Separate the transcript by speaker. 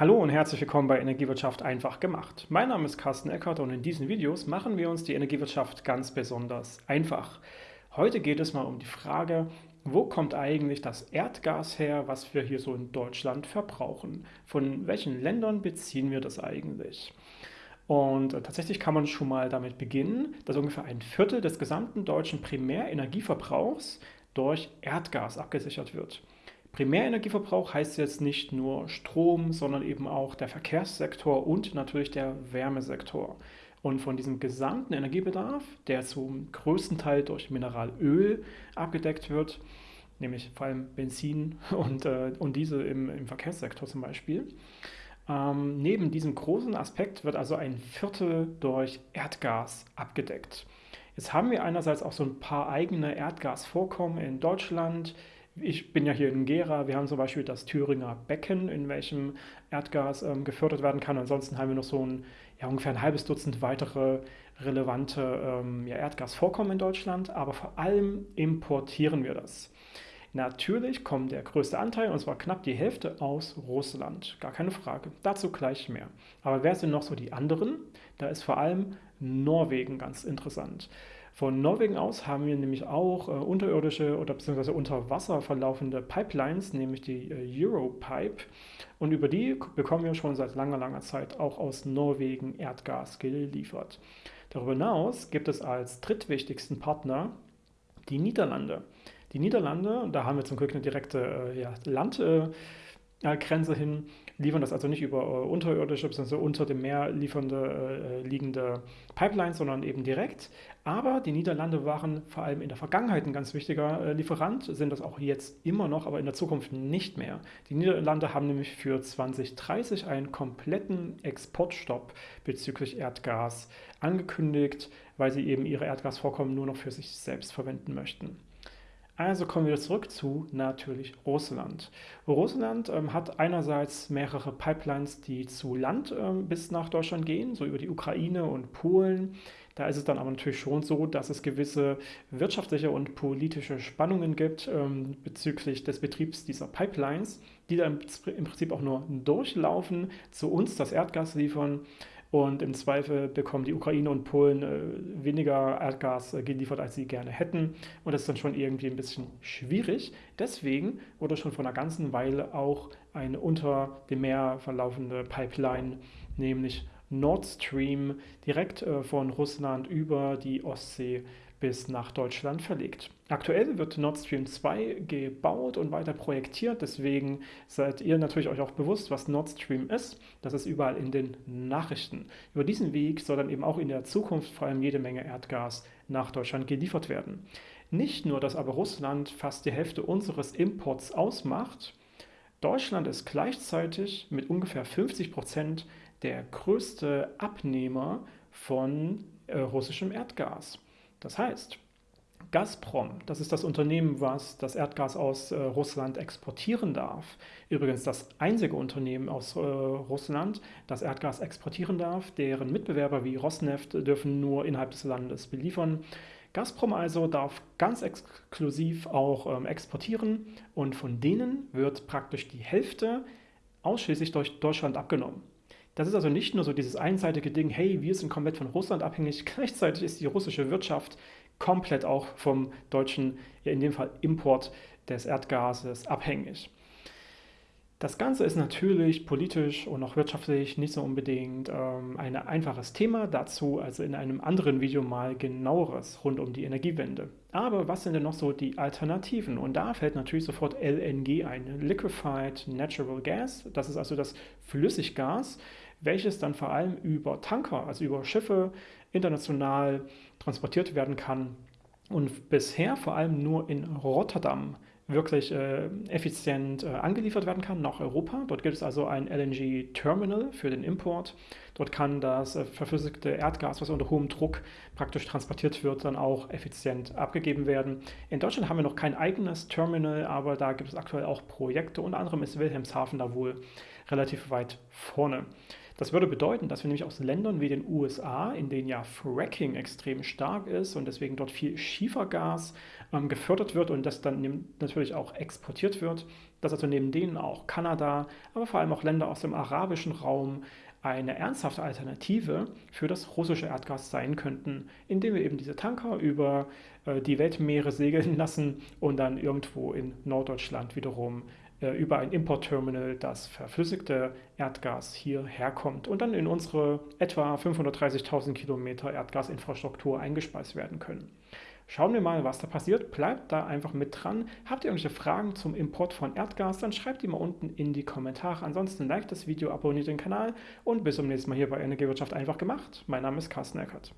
Speaker 1: Hallo und herzlich willkommen bei Energiewirtschaft einfach gemacht. Mein Name ist Carsten Eckert und in diesen Videos machen wir uns die Energiewirtschaft ganz besonders einfach. Heute geht es mal um die Frage, wo kommt eigentlich das Erdgas her, was wir hier so in Deutschland verbrauchen? Von welchen Ländern beziehen wir das eigentlich? Und äh, tatsächlich kann man schon mal damit beginnen, dass ungefähr ein Viertel des gesamten deutschen Primärenergieverbrauchs durch Erdgas abgesichert wird. Primärenergieverbrauch heißt jetzt nicht nur Strom, sondern eben auch der Verkehrssektor und natürlich der Wärmesektor. Und von diesem gesamten Energiebedarf, der zum größten Teil durch Mineralöl abgedeckt wird, nämlich vor allem Benzin und, äh, und Diesel im, im Verkehrssektor zum Beispiel, ähm, neben diesem großen Aspekt wird also ein Viertel durch Erdgas abgedeckt. Jetzt haben wir einerseits auch so ein paar eigene Erdgasvorkommen in Deutschland, ich bin ja hier in Gera, wir haben zum Beispiel das Thüringer Becken, in welchem Erdgas ähm, gefördert werden kann. Ansonsten haben wir noch so ein, ja, ungefähr ein halbes Dutzend weitere relevante ähm, ja, Erdgasvorkommen in Deutschland, aber vor allem importieren wir das. Natürlich kommt der größte Anteil, und zwar knapp die Hälfte, aus Russland. Gar keine Frage. Dazu gleich mehr. Aber wer sind noch so die anderen? Da ist vor allem Norwegen ganz interessant. Von Norwegen aus haben wir nämlich auch äh, unterirdische oder beziehungsweise unter Wasser verlaufende Pipelines, nämlich die äh, Europipe. Und über die bekommen wir schon seit langer, langer Zeit auch aus Norwegen Erdgas geliefert. Darüber hinaus gibt es als drittwichtigsten Partner die Niederlande. Die Niederlande, da haben wir zum Glück eine direkte äh, ja, Land. Äh, Grenze hin, liefern das also nicht über äh, unterirdische bzw. unter dem Meer liefernde, äh, liegende Pipelines, sondern eben direkt. Aber die Niederlande waren vor allem in der Vergangenheit ein ganz wichtiger äh, Lieferant, sind das auch jetzt immer noch, aber in der Zukunft nicht mehr. Die Niederlande haben nämlich für 2030 einen kompletten Exportstopp bezüglich Erdgas angekündigt, weil sie eben ihre Erdgasvorkommen nur noch für sich selbst verwenden möchten. Also kommen wir zurück zu natürlich Russland. Russland ähm, hat einerseits mehrere Pipelines, die zu Land ähm, bis nach Deutschland gehen, so über die Ukraine und Polen. Da ist es dann aber natürlich schon so, dass es gewisse wirtschaftliche und politische Spannungen gibt ähm, bezüglich des Betriebs dieser Pipelines, die dann im Prinzip auch nur durchlaufen, zu uns das Erdgas liefern und im Zweifel bekommen die Ukraine und Polen äh, weniger Erdgas äh, geliefert, als sie gerne hätten. Und das ist dann schon irgendwie ein bisschen schwierig. Deswegen wurde schon vor einer ganzen Weile auch eine unter dem Meer verlaufende Pipeline, nämlich Nord Stream, direkt äh, von Russland über die Ostsee bis nach Deutschland verlegt. Aktuell wird Nord Stream 2 gebaut und weiter projektiert, deswegen seid ihr natürlich euch auch bewusst, was Nord Stream ist. Das ist überall in den Nachrichten. Über diesen Weg soll dann eben auch in der Zukunft vor allem jede Menge Erdgas nach Deutschland geliefert werden. Nicht nur, dass aber Russland fast die Hälfte unseres Imports ausmacht, Deutschland ist gleichzeitig mit ungefähr 50 Prozent der größte Abnehmer von äh, russischem Erdgas. Das heißt, Gazprom, das ist das Unternehmen, was das Erdgas aus äh, Russland exportieren darf. Übrigens das einzige Unternehmen aus äh, Russland, das Erdgas exportieren darf. Deren Mitbewerber wie Rosneft dürfen nur innerhalb des Landes beliefern. Gazprom also darf ganz exklusiv auch ähm, exportieren und von denen wird praktisch die Hälfte ausschließlich durch Deutschland abgenommen. Das ist also nicht nur so dieses einseitige Ding, hey, wir sind komplett von Russland abhängig, gleichzeitig ist die russische Wirtschaft komplett auch vom deutschen, ja in dem Fall Import des Erdgases abhängig. Das Ganze ist natürlich politisch und auch wirtschaftlich nicht so unbedingt ähm, ein einfaches Thema. Dazu also in einem anderen Video mal genaueres rund um die Energiewende. Aber was sind denn noch so die Alternativen? Und da fällt natürlich sofort LNG ein, Liquefied Natural Gas. Das ist also das Flüssiggas, welches dann vor allem über Tanker, also über Schiffe international transportiert werden kann und bisher vor allem nur in Rotterdam wirklich äh, effizient äh, angeliefert werden kann nach Europa. Dort gibt es also ein LNG-Terminal für den Import. Dort kann das äh, verflüssigte Erdgas, was unter hohem Druck praktisch transportiert wird, dann auch effizient abgegeben werden. In Deutschland haben wir noch kein eigenes Terminal, aber da gibt es aktuell auch Projekte. Unter anderem ist Wilhelmshaven da wohl relativ weit vorne. Das würde bedeuten, dass wir nämlich aus Ländern wie den USA, in denen ja Fracking extrem stark ist und deswegen dort viel Schiefergas ähm, gefördert wird und das dann natürlich auch exportiert wird, dass also neben denen auch Kanada, aber vor allem auch Länder aus dem arabischen Raum eine ernsthafte Alternative für das russische Erdgas sein könnten, indem wir eben diese Tanker über äh, die Weltmeere segeln lassen und dann irgendwo in Norddeutschland wiederum über ein Importterminal das verflüssigte Erdgas hierher kommt und dann in unsere etwa 530.000 Kilometer Erdgasinfrastruktur eingespeist werden können. Schauen wir mal, was da passiert. Bleibt da einfach mit dran. Habt ihr irgendwelche Fragen zum Import von Erdgas, dann schreibt die mal unten in die Kommentare. Ansonsten liked das Video, abonniert den Kanal und bis zum nächsten Mal hier bei Energiewirtschaft einfach gemacht. Mein Name ist Carsten Eckert.